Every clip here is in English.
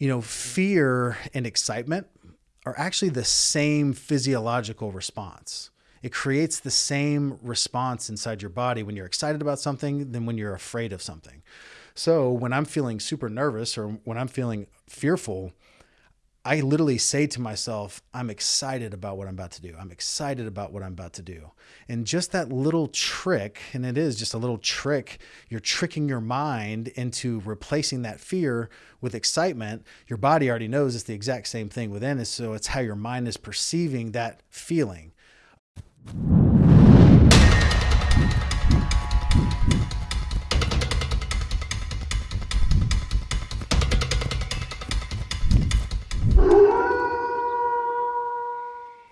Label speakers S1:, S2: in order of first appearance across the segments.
S1: you know, fear and excitement are actually the same physiological response. It creates the same response inside your body when you're excited about something than when you're afraid of something. So when I'm feeling super nervous or when I'm feeling fearful, I literally say to myself, I'm excited about what I'm about to do. I'm excited about what I'm about to do. And just that little trick, and it is just a little trick, you're tricking your mind into replacing that fear with excitement. Your body already knows it's the exact same thing within. So it's how your mind is perceiving that feeling.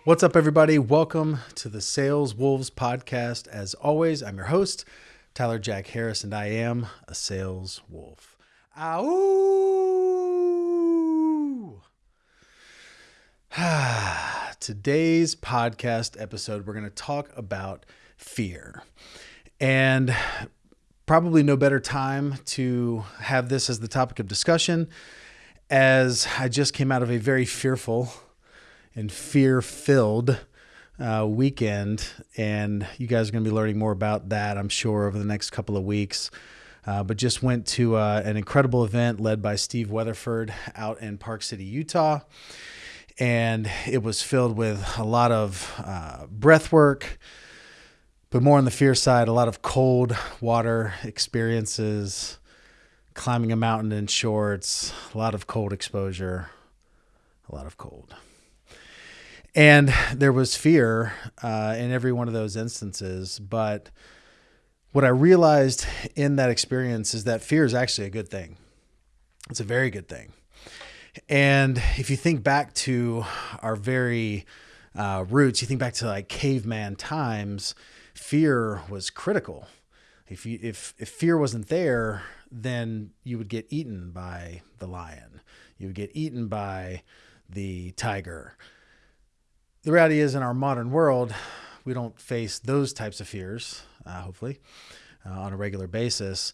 S1: What's up, everybody? Welcome to the Sales Wolves podcast. As always, I'm your host, Tyler Jack Harris, and I am a sales wolf. Ow! Today's podcast episode, we're going to talk about fear. And probably no better time to have this as the topic of discussion as I just came out of a very fearful and fear filled uh, weekend. And you guys are going to be learning more about that, I'm sure, over the next couple of weeks. Uh, but just went to uh, an incredible event led by Steve Weatherford out in Park City, Utah. And it was filled with a lot of uh, breath work, but more on the fear side, a lot of cold water experiences, climbing a mountain in shorts, a lot of cold exposure, a lot of cold and there was fear uh, in every one of those instances. But what i realized in that experience is that fear is actually a good thing. It's a very good thing. And if you think back to our very uh, roots you think back to like caveman times fear was critical. If you if if fear wasn't there then you would get eaten by the lion. You would get eaten by the tiger the reality is, in our modern world, we don't face those types of fears, uh, hopefully, uh, on a regular basis.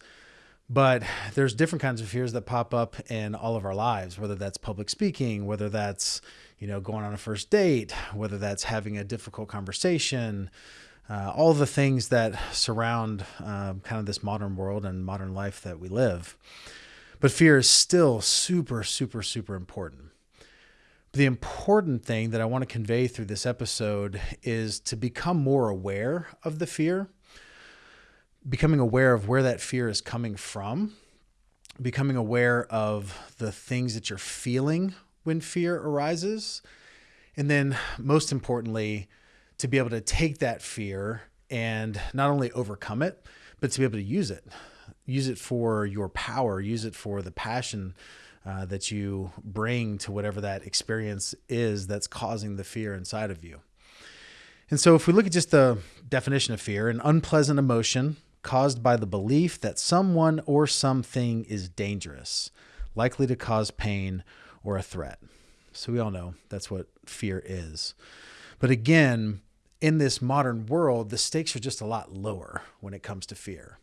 S1: But there's different kinds of fears that pop up in all of our lives, whether that's public speaking, whether that's you know going on a first date, whether that's having a difficult conversation, uh, all the things that surround uh, kind of this modern world and modern life that we live. But fear is still super, super, super important the important thing that I want to convey through this episode is to become more aware of the fear, becoming aware of where that fear is coming from, becoming aware of the things that you're feeling when fear arises, and then most importantly, to be able to take that fear and not only overcome it, but to be able to use it. Use it for your power, use it for the passion uh, that you bring to whatever that experience is that's causing the fear inside of you. And so, if we look at just the definition of fear, an unpleasant emotion caused by the belief that someone or something is dangerous, likely to cause pain or a threat. So, we all know that's what fear is. But again, in this modern world, the stakes are just a lot lower when it comes to fear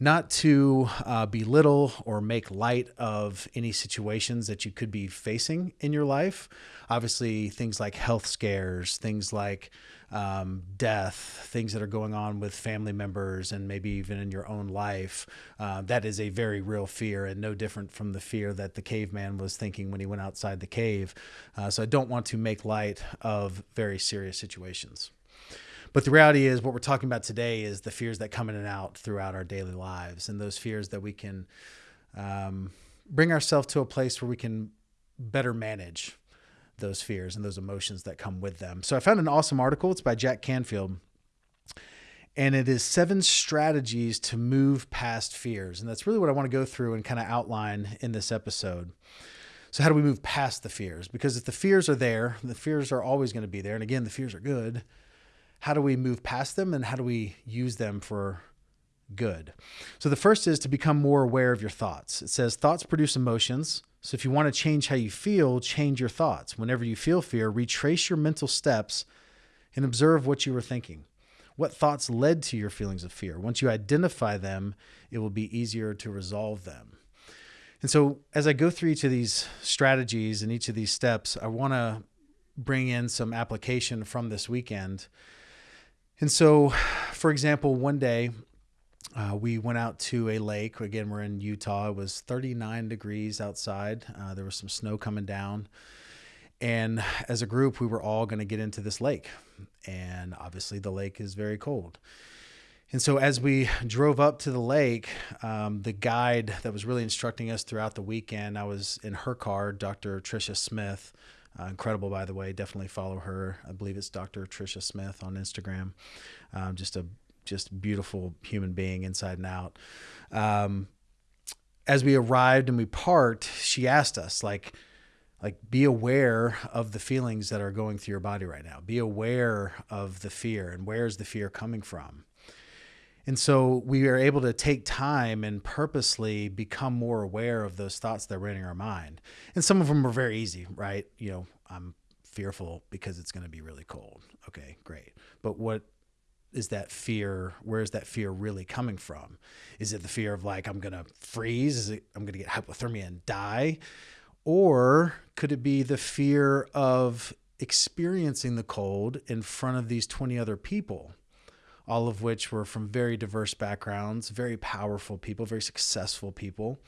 S1: not to uh, belittle or make light of any situations that you could be facing in your life. Obviously, things like health scares, things like um, death, things that are going on with family members, and maybe even in your own life. Uh, that is a very real fear and no different from the fear that the caveman was thinking when he went outside the cave. Uh, so I don't want to make light of very serious situations. But the reality is, what we're talking about today is the fears that come in and out throughout our daily lives, and those fears that we can um, bring ourselves to a place where we can better manage those fears and those emotions that come with them. So I found an awesome article. It's by Jack Canfield. And it is seven strategies to move past fears. And that's really what I want to go through and kind of outline in this episode. So, how do we move past the fears? Because if the fears are there, the fears are always going to be there. And again, the fears are good how do we move past them and how do we use them for good? So the first is to become more aware of your thoughts. It says thoughts produce emotions. So if you want to change how you feel, change your thoughts. Whenever you feel fear, retrace your mental steps and observe what you were thinking. What thoughts led to your feelings of fear? Once you identify them, it will be easier to resolve them. And so, as I go through each of these strategies and each of these steps, I want to bring in some application from this weekend. And so, for example, one day uh, we went out to a lake. Again, we're in Utah. It was 39 degrees outside. Uh, there was some snow coming down. And as a group, we were all going to get into this lake. And obviously, the lake is very cold. And so, as we drove up to the lake, um, the guide that was really instructing us throughout the weekend, I was in her car, Dr. Tricia Smith. Uh, incredible, by the way. Definitely follow her. I believe it's Dr. Tricia Smith on Instagram. Um, just a just beautiful human being inside and out. Um, as we arrived and we parked, she asked us like, like be aware of the feelings that are going through your body right now. Be aware of the fear and where is the fear coming from. And so we are able to take time and purposely become more aware of those thoughts that are in our mind. And some of them are very easy, right? You know, I'm fearful because it's going to be really cold. Okay, great. But what is that fear where is that fear really coming from is it the fear of like i'm gonna freeze is it i'm gonna get hypothermia and die or could it be the fear of experiencing the cold in front of these 20 other people all of which were from very diverse backgrounds very powerful people very successful people.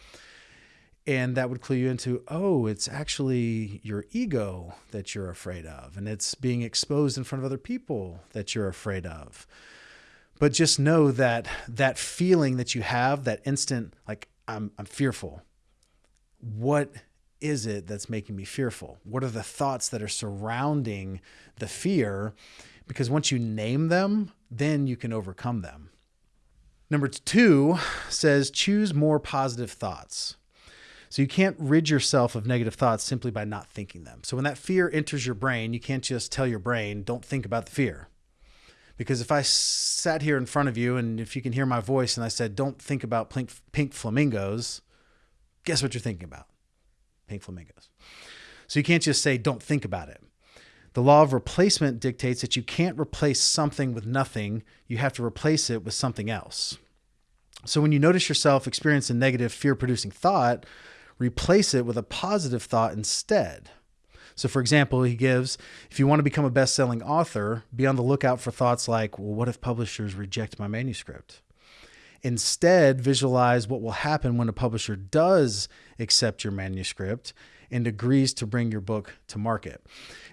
S1: And that would clue you into oh it's actually your ego that you're afraid of and it's being exposed in front of other people that you're afraid of. But just know that that feeling that you have that instant like i'm i'm fearful. What is it that's making me fearful? What are the thoughts that are surrounding the fear because once you name them then you can overcome them number 2 says choose more positive thoughts so you can't rid yourself of negative thoughts simply by not thinking them. So when that fear enters your brain, you can't just tell your brain, don't think about the fear. Because if I sat here in front of you and if you can hear my voice and I said, don't think about pink, pink flamingos, guess what you're thinking about? Pink flamingos. So you can't just say, don't think about it. The law of replacement dictates that you can't replace something with nothing, you have to replace it with something else. So when you notice yourself experience a negative fear producing thought, replace it with a positive thought instead. So, for example, he gives if you want to become a best selling author, be on the lookout for thoughts like, well, what if publishers reject my manuscript? Instead, visualize what will happen when a publisher does accept your manuscript and agrees to bring your book to market.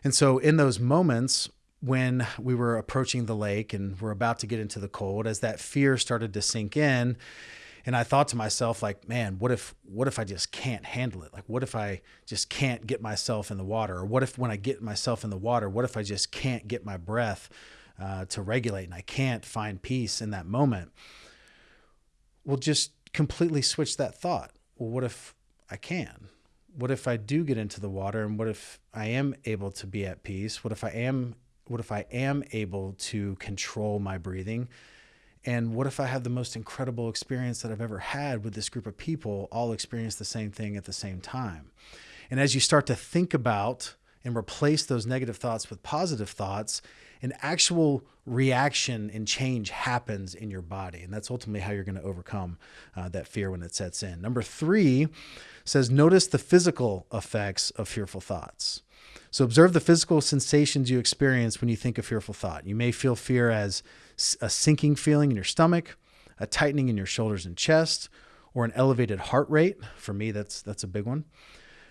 S1: And so, in those moments, when we were approaching the lake and we're about to get into the cold, as that fear started to sink in, and I thought to myself, like, man, what if what if I just can't handle it? Like, what if I just can't get myself in the water? Or what if when I get myself in the water, what if I just can't get my breath uh, to regulate and I can't find peace in that moment? Well, just completely switch that thought. Well, what if I can? What if I do get into the water and what if I am able to be at peace? What if I am what if I am able to control my breathing? And what if I have the most incredible experience that I've ever had with this group of people all experience the same thing at the same time? And as you start to think about and replace those negative thoughts with positive thoughts, an actual reaction and change happens in your body. And that's ultimately how you're going to overcome uh, that fear when it sets in. Number three says, notice the physical effects of fearful thoughts. So observe the physical sensations you experience when you think a fearful thought. You may feel fear as a sinking feeling in your stomach, a tightening in your shoulders and chest, or an elevated heart rate. For me, that's that's a big one.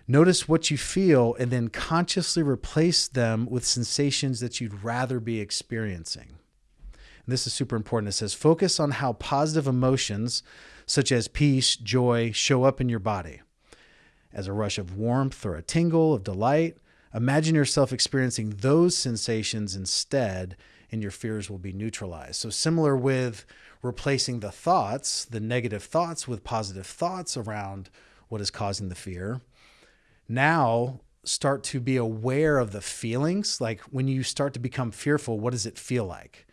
S1: Notice what you feel and then consciously replace them with sensations that you'd rather be experiencing. And this is super important. It says focus on how positive emotions such as peace, joy show up in your body. As a rush of warmth or a tingle of delight, imagine yourself experiencing those sensations instead and your fears will be neutralized. So, similar with replacing the thoughts, the negative thoughts, with positive thoughts around what is causing the fear. Now, start to be aware of the feelings. Like when you start to become fearful, what does it feel like?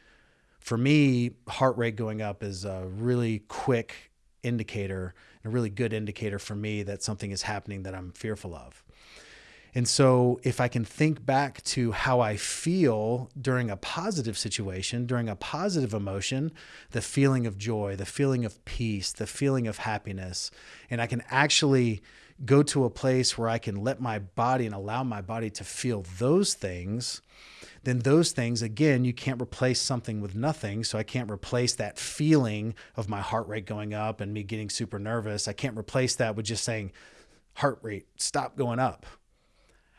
S1: For me, heart rate going up is a really quick indicator, a really good indicator for me that something is happening that I'm fearful of. And so, if I can think back to how I feel during a positive situation, during a positive emotion, the feeling of joy, the feeling of peace, the feeling of happiness, and I can actually go to a place where I can let my body and allow my body to feel those things, then those things, again, you can't replace something with nothing. So I can't replace that feeling of my heart rate going up and me getting super nervous. I can't replace that with just saying, heart rate, stop going up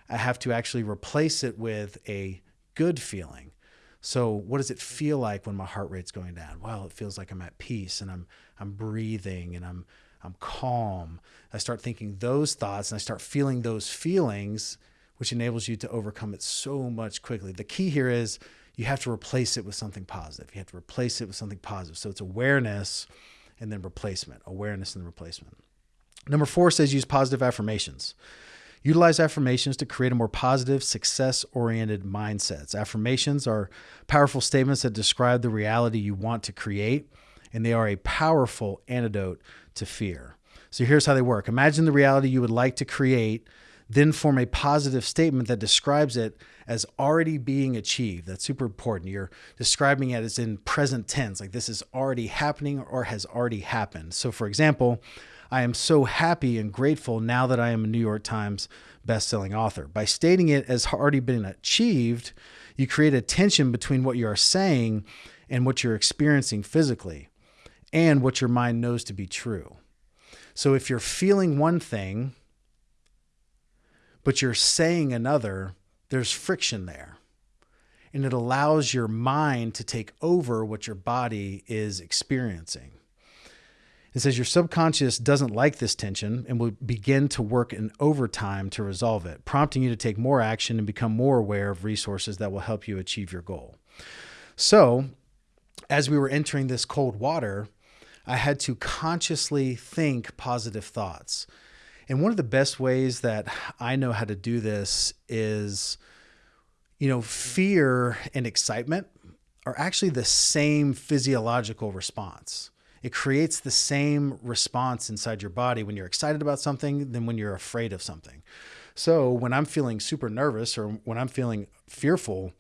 S1: I have to actually replace it with a good feeling. So what does it feel like when my heart rate's going down? Well, it feels like I'm at peace and I'm I'm breathing and I'm I'm calm. I start thinking those thoughts and I start feeling those feelings, which enables you to overcome it so much quickly. The key here is you have to replace it with something positive. You have to replace it with something positive. So it's awareness and then replacement, awareness and replacement. Number four says use positive affirmations. Utilize affirmations to create a more positive, success oriented mindsets. Affirmations are powerful statements that describe the reality you want to create, and they are a powerful antidote to fear. So here's how they work Imagine the reality you would like to create, then form a positive statement that describes it as already being achieved. That's super important. You're describing it as in present tense, like this is already happening or has already happened. So, for example, I am so happy and grateful now that I am a New York Times bestselling author. By stating it as already been achieved, you create a tension between what you are saying and what you're experiencing physically and what your mind knows to be true. So if you're feeling one thing, but you're saying another, there's friction there. And it allows your mind to take over what your body is experiencing. It says your subconscious doesn't like this tension and will begin to work in overtime to resolve it, prompting you to take more action and become more aware of resources that will help you achieve your goal. So, as we were entering this cold water, I had to consciously think positive thoughts. And one of the best ways that I know how to do this is, you know, fear and excitement are actually the same physiological response it creates the same response inside your body when you're excited about something than when you're afraid of something. So when I'm feeling super nervous or when I'm feeling fearful,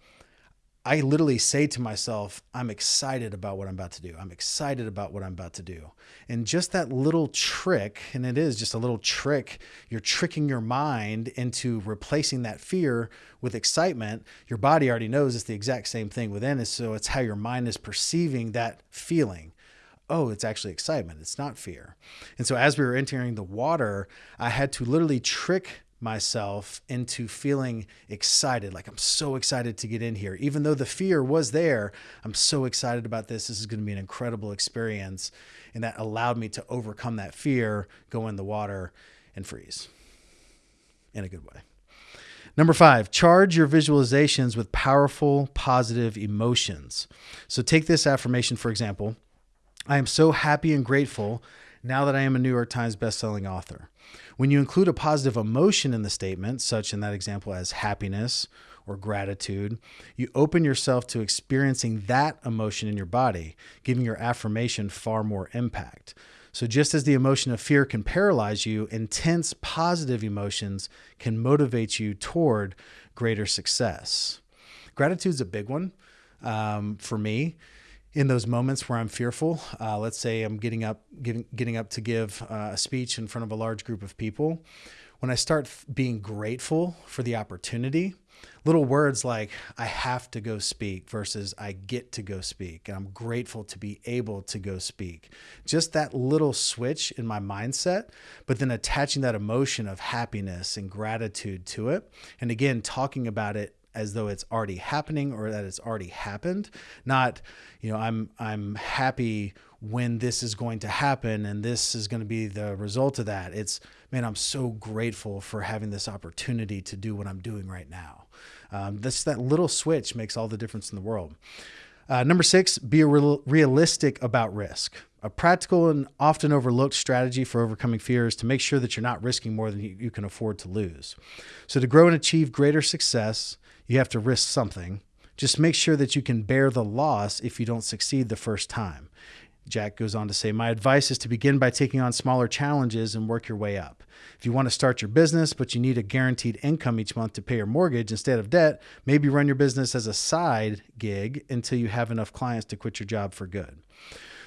S1: I literally say to myself, I'm excited about what I'm about to do. I'm excited about what I'm about to do. And just that little trick, and it is just a little trick, you're tricking your mind into replacing that fear with excitement. Your body already knows it's the exact same thing within it. So it's how your mind is perceiving that feeling oh, it's actually excitement. It's not fear. And so as we were entering the water, I had to literally trick myself into feeling excited. Like I'm so excited to get in here. Even though the fear was there, I'm so excited about this. This is going to be an incredible experience. And that allowed me to overcome that fear, go in the water, and freeze in a good way. Number five, charge your visualizations with powerful, positive emotions. So take this affirmation, for example. I am so happy and grateful now that I am a New York Times bestselling author. When you include a positive emotion in the statement, such in that example as happiness or gratitude, you open yourself to experiencing that emotion in your body, giving your affirmation far more impact. So, just as the emotion of fear can paralyze you, intense positive emotions can motivate you toward greater success. Gratitude's a big one um, for me in those moments where I'm fearful, uh, let's say I'm getting up, getting, getting up to give uh, a speech in front of a large group of people, when I start being grateful for the opportunity, little words like I have to go speak versus I get to go speak, and I'm grateful to be able to go speak. Just that little switch in my mindset, but then attaching that emotion of happiness and gratitude to it. And again, talking about it as though it's already happening or that it's already happened not you know i'm i'm happy when this is going to happen and this is going to be the result of that. It's man i'm so grateful for having this opportunity to do what i'm doing right now. Um, this that little switch makes all the difference in the world. Uh, number six be real, realistic about risk. A practical and often overlooked strategy for overcoming fear is to make sure that you're not risking more than you can afford to lose. So, to grow and achieve greater success, you have to risk something. Just make sure that you can bear the loss if you don't succeed the first time. Jack goes on to say, My advice is to begin by taking on smaller challenges and work your way up. If you want to start your business, but you need a guaranteed income each month to pay your mortgage instead of debt, maybe run your business as a side gig until you have enough clients to quit your job for good.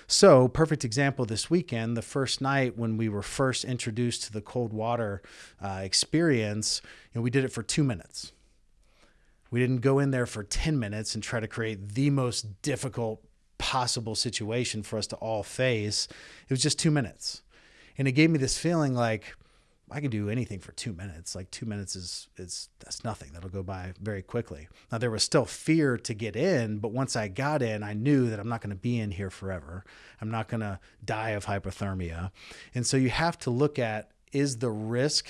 S1: So, perfect example this weekend, the first night when we were first introduced to the cold water uh, experience, you know, we did it for two minutes. We didn't go in there for 10 minutes and try to create the most difficult possible situation for us to all face. It was just two minutes. And it gave me this feeling like I can do anything for two minutes. Like two minutes is is that's nothing. That'll go by very quickly. Now there was still fear to get in, but once I got in, I knew that I'm not going to be in here forever. I'm not going to die of hypothermia. And so you have to look at is the risk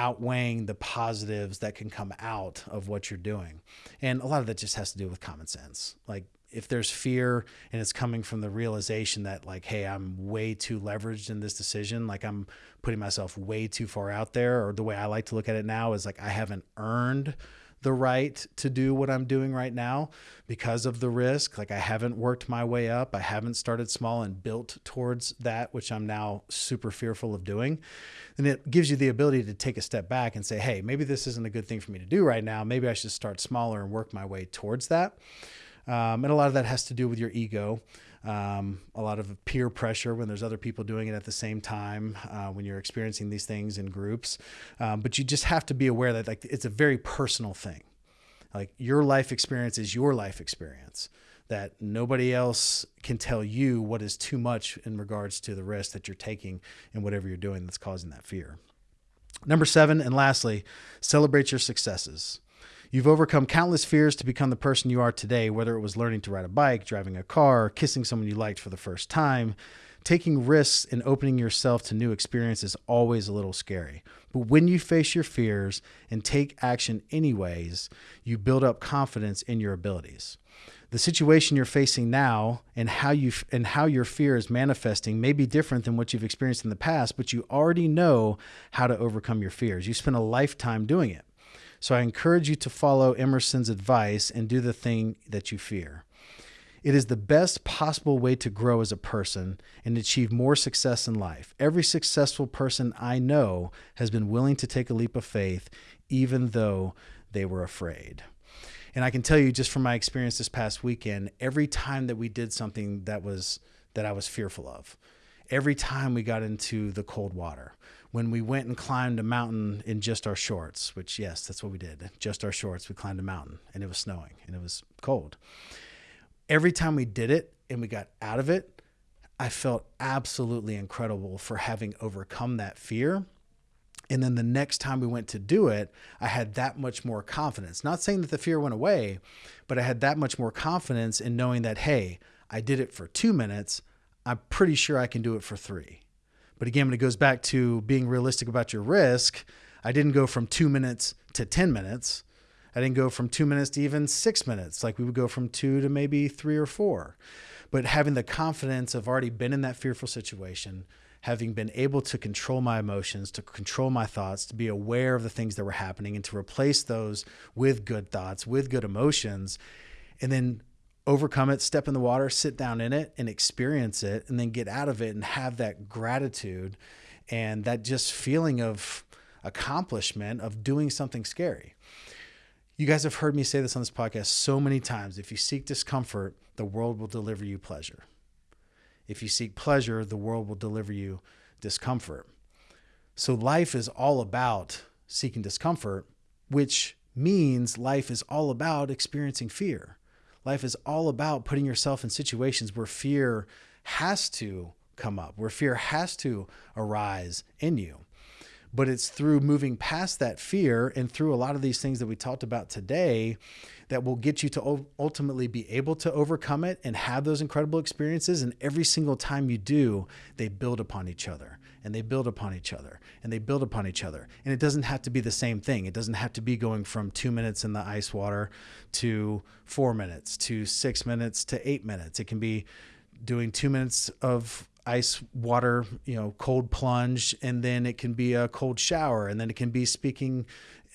S1: outweighing the positives that can come out of what you're doing. And a lot of that just has to do with common sense. Like if there's fear and it's coming from the realization that like hey i'm way too leveraged in this decision like i'm putting myself way too far out there or the way i like to look at it now is like i haven't earned the right to do what i'm doing right now because of the risk. Like i haven't worked my way up. I haven't started small and built towards that which i'm now super fearful of doing. And it gives you the ability to take a step back and say hey maybe this isn't a good thing for me to do right now. Maybe i should start smaller and work my way towards that. Um, and a lot of that has to do with your ego. Um, a lot of peer pressure when there's other people doing it at the same time uh, when you're experiencing these things in groups. Um, but you just have to be aware that like it's a very personal thing. Like your life experience is your life experience. That nobody else can tell you what is too much in regards to the risk that you're taking and whatever you're doing that's causing that fear. Number seven, and lastly, celebrate your successes. You've overcome countless fears to become the person you are today, whether it was learning to ride a bike, driving a car, kissing someone you liked for the first time. Taking risks and opening yourself to new experiences is always a little scary. But when you face your fears and take action anyways, you build up confidence in your abilities. The situation you're facing now and how you and how your fear is manifesting may be different than what you've experienced in the past, but you already know how to overcome your fears. You spent a lifetime doing it. So I encourage you to follow Emerson's advice and do the thing that you fear. It is the best possible way to grow as a person and achieve more success in life. Every successful person I know has been willing to take a leap of faith, even though they were afraid. And I can tell you just from my experience this past weekend, every time that we did something that was that I was fearful of, every time we got into the cold water, when we went and climbed a mountain in just our shorts, which, yes, that's what we did. Just our shorts. We climbed a mountain and it was snowing and it was cold. Every time we did it and we got out of it, I felt absolutely incredible for having overcome that fear. And then the next time we went to do it, I had that much more confidence. Not saying that the fear went away, but I had that much more confidence in knowing that, hey, I did it for two minutes. I'm pretty sure I can do it for three. But again, when it goes back to being realistic about your risk, I didn't go from two minutes to 10 minutes. I didn't go from two minutes to even six minutes. Like we would go from two to maybe three or four. But having the confidence of already been in that fearful situation, having been able to control my emotions, to control my thoughts, to be aware of the things that were happening, and to replace those with good thoughts, with good emotions, and then overcome it, step in the water, sit down in it and experience it, and then get out of it and have that gratitude and that just feeling of accomplishment of doing something scary. You guys have heard me say this on this podcast so many times. If you seek discomfort, the world will deliver you pleasure. If you seek pleasure, the world will deliver you discomfort. So life is all about seeking discomfort, which means life is all about experiencing fear. Life is all about putting yourself in situations where fear has to come up, where fear has to arise in you. But it's through moving past that fear and through a lot of these things that we talked about today that will get you to ultimately be able to overcome it and have those incredible experiences. And every single time you do, they build upon each other and they build upon each other and they build upon each other. And it doesn't have to be the same thing. It doesn't have to be going from two minutes in the ice water to four minutes to six minutes to eight minutes. It can be doing two minutes of ice water, you know, cold plunge, and then it can be a cold shower, and then it can be speaking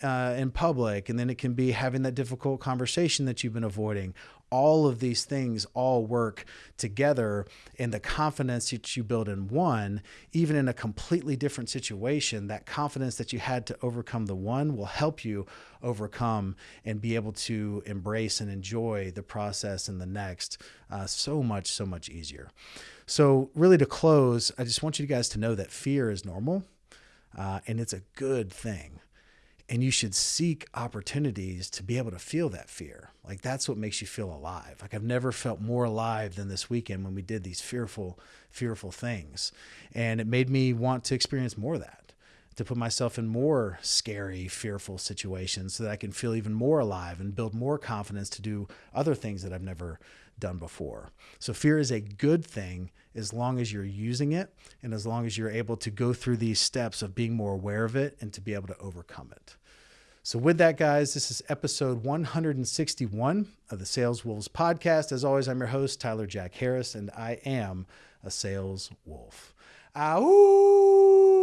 S1: uh, in public, and then it can be having that difficult conversation that you've been avoiding. All of these things all work together, and the confidence that you build in one, even in a completely different situation, that confidence that you had to overcome the one will help you overcome and be able to embrace and enjoy the process in the next uh, so much, so much easier. So, really, to close, I just want you guys to know that fear is normal uh, and it's a good thing and you should seek opportunities to be able to feel that fear. Like that's what makes you feel alive. Like I've never felt more alive than this weekend when we did these fearful, fearful things. And it made me want to experience more of that, to put myself in more scary, fearful situations so that I can feel even more alive and build more confidence to do other things that I've never done before. So fear is a good thing as long as you're using it and as long as you're able to go through these steps of being more aware of it and to be able to overcome it. So, with that, guys, this is episode 161 of the Sales Wolves podcast. As always, I'm your host, Tyler Jack Harris, and I am a sales wolf. Ow!